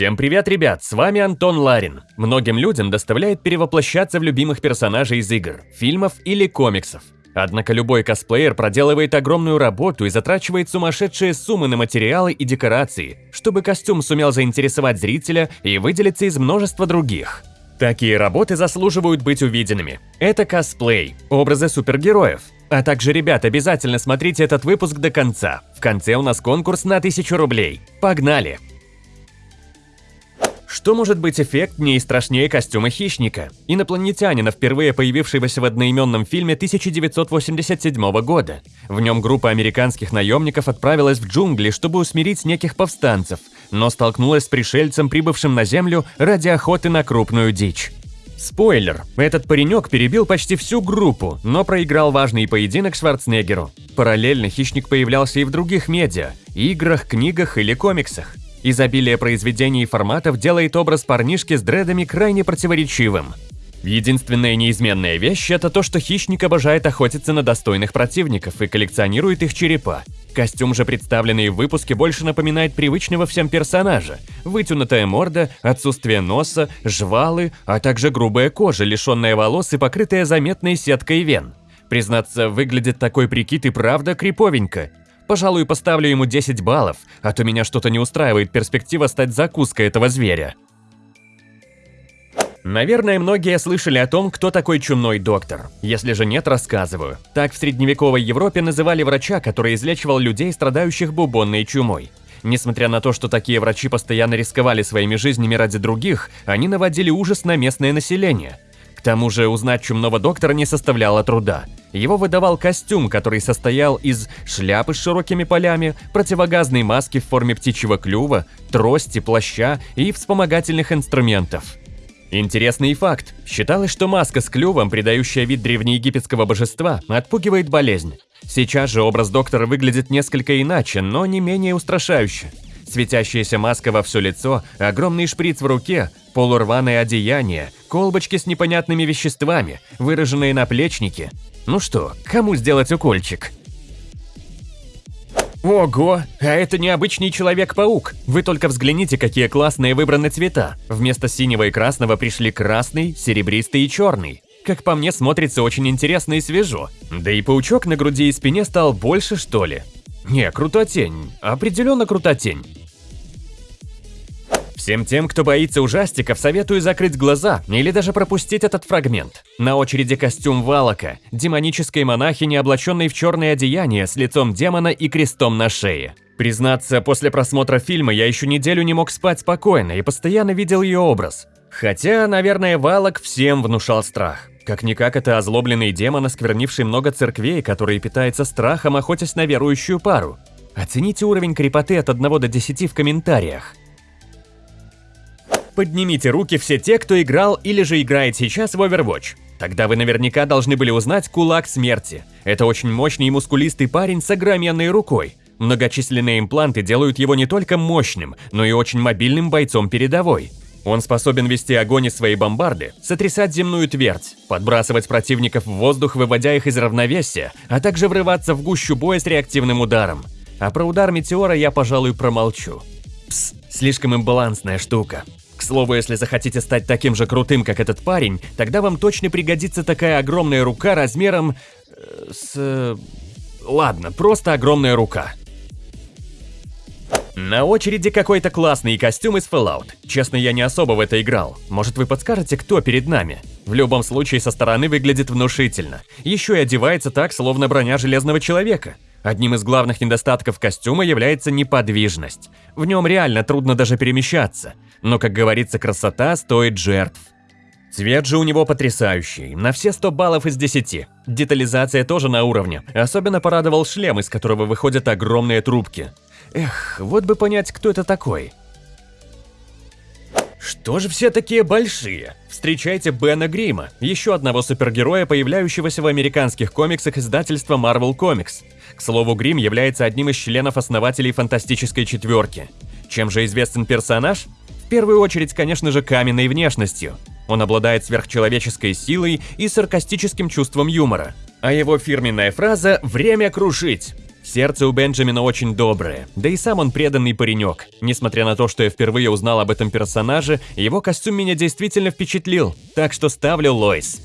Всем привет, ребят, с вами Антон Ларин. Многим людям доставляет перевоплощаться в любимых персонажей из игр, фильмов или комиксов. Однако любой косплеер проделывает огромную работу и затрачивает сумасшедшие суммы на материалы и декорации, чтобы костюм сумел заинтересовать зрителя и выделиться из множества других. Такие работы заслуживают быть увиденными. Это косплей, образы супергероев. А также, ребят, обязательно смотрите этот выпуск до конца. В конце у нас конкурс на 1000 рублей. Погнали! Что может быть эффектнее и страшнее костюма хищника? Инопланетянина, впервые появившегося в одноименном фильме 1987 года. В нем группа американских наемников отправилась в джунгли, чтобы усмирить неких повстанцев, но столкнулась с пришельцем, прибывшим на Землю ради охоты на крупную дичь. Спойлер, этот паренек перебил почти всю группу, но проиграл важный поединок Шварценеггеру. Параллельно хищник появлялся и в других медиа – играх, книгах или комиксах. Изобилие произведений и форматов делает образ парнишки с дредами крайне противоречивым. Единственная неизменная вещь – это то, что хищник обожает охотиться на достойных противников и коллекционирует их черепа. Костюм же, представленный в выпуске, больше напоминает привычного всем персонажа. Вытянутая морда, отсутствие носа, жвалы, а также грубая кожа, лишенная волос и покрытая заметной сеткой вен. Признаться, выглядит такой прикид и правда криповенько. Пожалуй, поставлю ему 10 баллов, а то меня что-то не устраивает перспектива стать закуской этого зверя. Наверное, многие слышали о том, кто такой чумной доктор. Если же нет, рассказываю. Так в средневековой Европе называли врача, который излечивал людей, страдающих бубонной чумой. Несмотря на то, что такие врачи постоянно рисковали своими жизнями ради других, они наводили ужас на местное население – к тому же узнать чумного доктора не составляло труда. Его выдавал костюм, который состоял из шляпы с широкими полями, противогазной маски в форме птичьего клюва, трости, плаща и вспомогательных инструментов. Интересный факт. Считалось, что маска с клювом, придающая вид древнеегипетского божества, отпугивает болезнь. Сейчас же образ доктора выглядит несколько иначе, но не менее устрашающе. Светящаяся маска во все лицо, огромный шприц в руке, полурваное одеяние, колбочки с непонятными веществами, выраженные наплечники. Ну что, кому сделать укольчик? Ого, а это необычный Человек-паук. Вы только взгляните, какие классные выбраны цвета. Вместо синего и красного пришли красный, серебристый и черный. Как по мне, смотрится очень интересно и свежо. Да и паучок на груди и спине стал больше, что ли. Не, крутотень. Определенно крутотень. Всем тем, кто боится ужастиков, советую закрыть глаза или даже пропустить этот фрагмент. На очереди костюм Валака, демонической монахини, облаченной в черное одеяние с лицом демона и крестом на шее. Признаться, после просмотра фильма я еще неделю не мог спать спокойно и постоянно видел ее образ. Хотя, наверное, Валак всем внушал страх. Как-никак это озлобленный демон, осквернивший много церквей, который питается страхом, охотясь на верующую пару. Оцените уровень крепоты от 1 до 10 в комментариях. Поднимите руки все те, кто играл или же играет сейчас в Overwatch. Тогда вы наверняка должны были узнать Кулак Смерти. Это очень мощный и мускулистый парень с огроменной рукой. Многочисленные импланты делают его не только мощным, но и очень мобильным бойцом передовой. Он способен вести огонь из своей бомбарды, сотрясать земную твердь, подбрасывать противников в воздух, выводя их из равновесия, а также врываться в гущу боя с реактивным ударом. А про удар метеора я, пожалуй, промолчу. Пс, слишком имбалансная штука. К слову, если захотите стать таким же крутым, как этот парень, тогда вам точно пригодится такая огромная рука размером... Э, с... Э, ладно, просто огромная рука. На очереди какой-то классный костюм из Fallout. Честно, я не особо в это играл. Может, вы подскажете, кто перед нами? В любом случае, со стороны выглядит внушительно. Еще и одевается так, словно броня Железного Человека. Одним из главных недостатков костюма является неподвижность. В нем реально трудно даже перемещаться. Но, как говорится, красота стоит жертв. Цвет же у него потрясающий, на все 100 баллов из 10. Детализация тоже на уровне. Особенно порадовал шлем, из которого выходят огромные трубки. Эх, вот бы понять, кто это такой. Что же все такие большие? Встречайте Бена Грима, еще одного супергероя, появляющегося в американских комиксах издательства Marvel Comics. К слову, Грим является одним из членов-основателей Фантастической Четверки. Чем же известен персонаж? В первую очередь, конечно же, каменной внешностью. Он обладает сверхчеловеческой силой и саркастическим чувством юмора. А его фирменная фраза «время крушить». Сердце у Бенджамина очень доброе, да и сам он преданный паренек. Несмотря на то, что я впервые узнал об этом персонаже, его костюм меня действительно впечатлил, так что ставлю Лойс.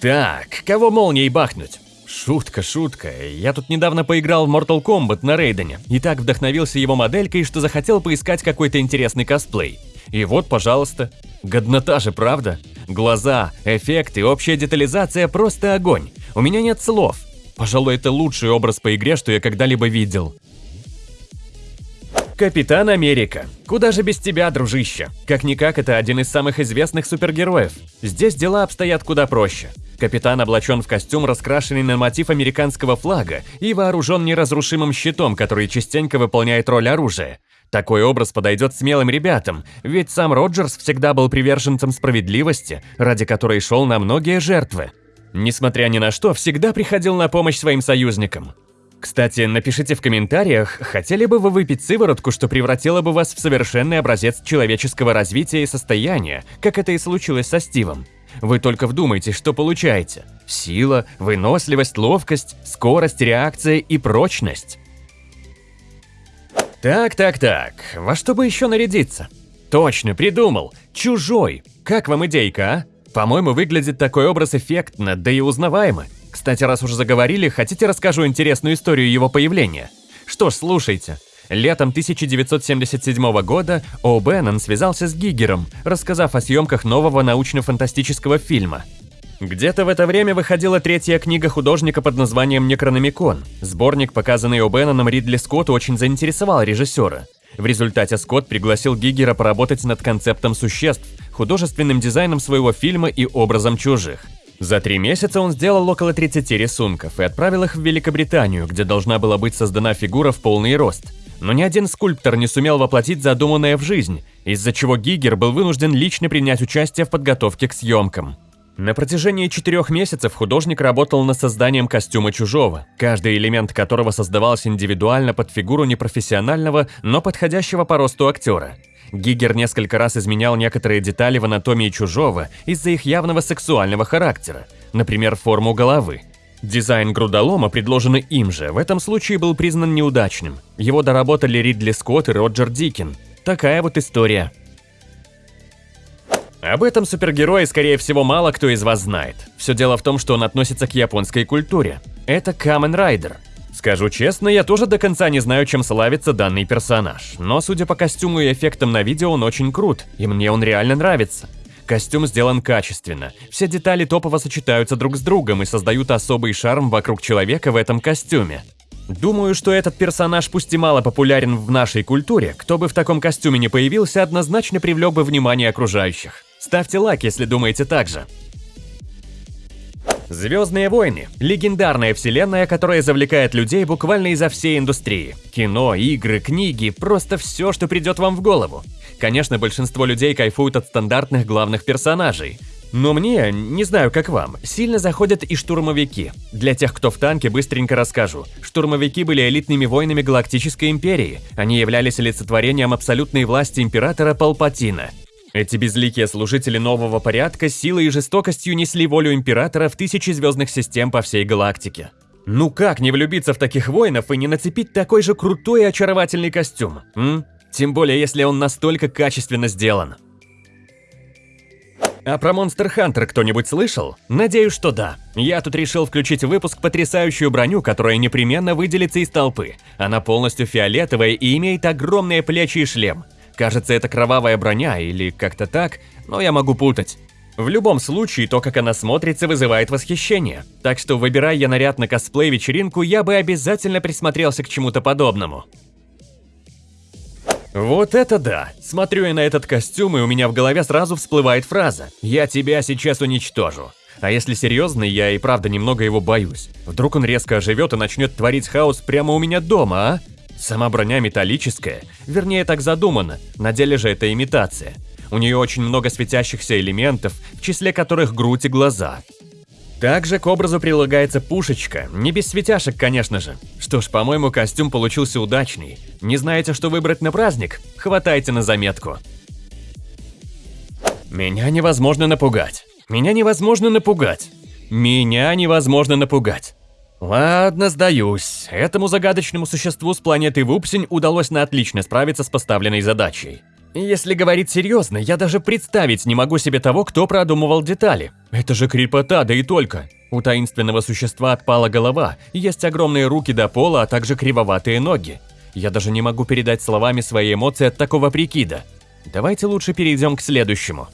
Так, кого молнией бахнуть? Шутка, шутка. Я тут недавно поиграл в Mortal Kombat на Рейдене и так вдохновился его моделькой, что захотел поискать какой-то интересный косплей. И вот, пожалуйста. Годнота же, правда? Глаза, эффекты, общая детализация – просто огонь. У меня нет слов. Пожалуй, это лучший образ по игре, что я когда-либо видел. Капитан Америка. Куда же без тебя, дружище? Как-никак, это один из самых известных супергероев. Здесь дела обстоят куда проще. Капитан облачен в костюм, раскрашенный на мотив американского флага и вооружен неразрушимым щитом, который частенько выполняет роль оружия. Такой образ подойдет смелым ребятам, ведь сам Роджерс всегда был приверженцем справедливости, ради которой шел на многие жертвы. Несмотря ни на что, всегда приходил на помощь своим союзникам. Кстати, напишите в комментариях, хотели бы вы выпить сыворотку, что превратила бы вас в совершенный образец человеческого развития и состояния, как это и случилось со Стивом. Вы только вдумайтесь, что получаете. Сила, выносливость, ловкость, скорость, реакция и прочность. Так, так, так, во что бы еще нарядиться? Точно, придумал. Чужой. Как вам идейка, а? По-моему, выглядит такой образ эффектно, да и узнаваемо. Кстати, раз уже заговорили, хотите расскажу интересную историю его появления? Что ж, слушайте. Летом 1977 года О. Беннон связался с Гигером, рассказав о съемках нового научно-фантастического фильма. Где-то в это время выходила третья книга художника под названием «Некрономикон». Сборник, показанный О. Бенноном Ридли Скотту, очень заинтересовал режиссера. В результате Скотт пригласил Гигера поработать над концептом существ, художественным дизайном своего фильма и образом чужих. За три месяца он сделал около 30 рисунков и отправил их в Великобританию, где должна была быть создана фигура в полный рост. Но ни один скульптор не сумел воплотить задуманное в жизнь, из-за чего Гигер был вынужден лично принять участие в подготовке к съемкам. На протяжении четырех месяцев художник работал над созданием костюма чужого, каждый элемент которого создавался индивидуально под фигуру непрофессионального, но подходящего по росту актера. Гигер несколько раз изменял некоторые детали в анатомии чужого из-за их явного сексуального характера, например, форму головы. Дизайн грудолома, предложенный им же, в этом случае был признан неудачным. Его доработали Ридли Скотт и Роджер Дикин. Такая вот история. Об этом супергерое, скорее всего, мало кто из вас знает. Все дело в том, что он относится к японской культуре. Это Камен Райдер – Скажу честно, я тоже до конца не знаю, чем славится данный персонаж, но судя по костюму и эффектам на видео, он очень крут, и мне он реально нравится. Костюм сделан качественно, все детали топово сочетаются друг с другом и создают особый шарм вокруг человека в этом костюме. Думаю, что этот персонаж пусть и мало популярен в нашей культуре, кто бы в таком костюме не появился, однозначно привлек бы внимание окружающих. Ставьте лайк, если думаете так же. Звездные войны – легендарная вселенная, которая завлекает людей буквально изо всей индустрии. Кино, игры, книги – просто все, что придет вам в голову. Конечно, большинство людей кайфуют от стандартных главных персонажей. Но мне, не знаю как вам, сильно заходят и штурмовики. Для тех, кто в танке, быстренько расскажу. Штурмовики были элитными воинами Галактической Империи. Они являлись олицетворением абсолютной власти Императора Палпатина – эти безликие служители нового порядка силой и жестокостью несли волю Императора в тысячи звездных систем по всей галактике. Ну как не влюбиться в таких воинов и не нацепить такой же крутой и очаровательный костюм, м? Тем более, если он настолько качественно сделан. А про Monster Hunter кто-нибудь слышал? Надеюсь, что да. Я тут решил включить в выпуск потрясающую броню, которая непременно выделится из толпы. Она полностью фиолетовая и имеет огромные плечи и шлем. Кажется, это кровавая броня или как-то так, но я могу путать. В любом случае, то, как она смотрится, вызывает восхищение. Так что, выбирая я наряд на косплей-вечеринку, я бы обязательно присмотрелся к чему-то подобному. Вот это да! Смотрю я на этот костюм, и у меня в голове сразу всплывает фраза «Я тебя сейчас уничтожу». А если серьезно, я и правда немного его боюсь. Вдруг он резко оживет и начнет творить хаос прямо у меня дома, а? Сама броня металлическая, вернее так задумано, на деле же это имитация. У нее очень много светящихся элементов, в числе которых грудь и глаза. Также к образу прилагается пушечка, не без светяшек, конечно же. Что ж, по-моему, костюм получился удачный. Не знаете, что выбрать на праздник? Хватайте на заметку. Меня невозможно напугать. Меня невозможно напугать. Меня невозможно напугать. Ладно, сдаюсь. Этому загадочному существу с планеты Вупсень удалось на отлично справиться с поставленной задачей. Если говорить серьезно, я даже представить не могу себе того, кто продумывал детали. Это же крепота, да и только. У таинственного существа отпала голова, есть огромные руки до пола, а также кривоватые ноги. Я даже не могу передать словами свои эмоции от такого прикида. Давайте лучше перейдем к следующему.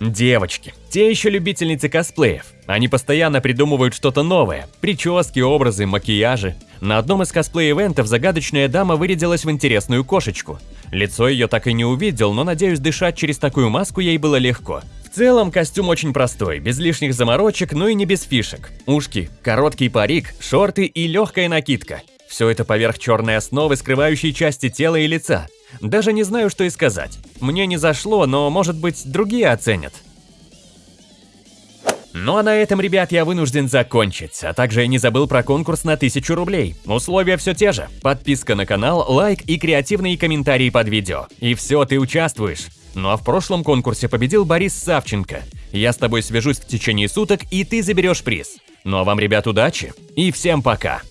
Девочки, те еще любительницы косплеев. Они постоянно придумывают что-то новое. Прически, образы, макияжи. На одном из косплей-ивентов загадочная дама вырядилась в интересную кошечку. Лицо ее так и не увидел, но надеюсь, дышать через такую маску ей было легко. В целом, костюм очень простой, без лишних заморочек, но и не без фишек. Ушки, короткий парик, шорты и легкая накидка. Все это поверх черной основы, скрывающей части тела и лица. Даже не знаю, что и сказать. Мне не зашло, но, может быть, другие оценят. Ну а на этом, ребят, я вынужден закончить, а также я не забыл про конкурс на 1000 рублей. Условия все те же. Подписка на канал, лайк и креативные комментарии под видео. И все, ты участвуешь. Ну а в прошлом конкурсе победил Борис Савченко. Я с тобой свяжусь в течение суток, и ты заберешь приз. Ну а вам, ребят, удачи и всем пока!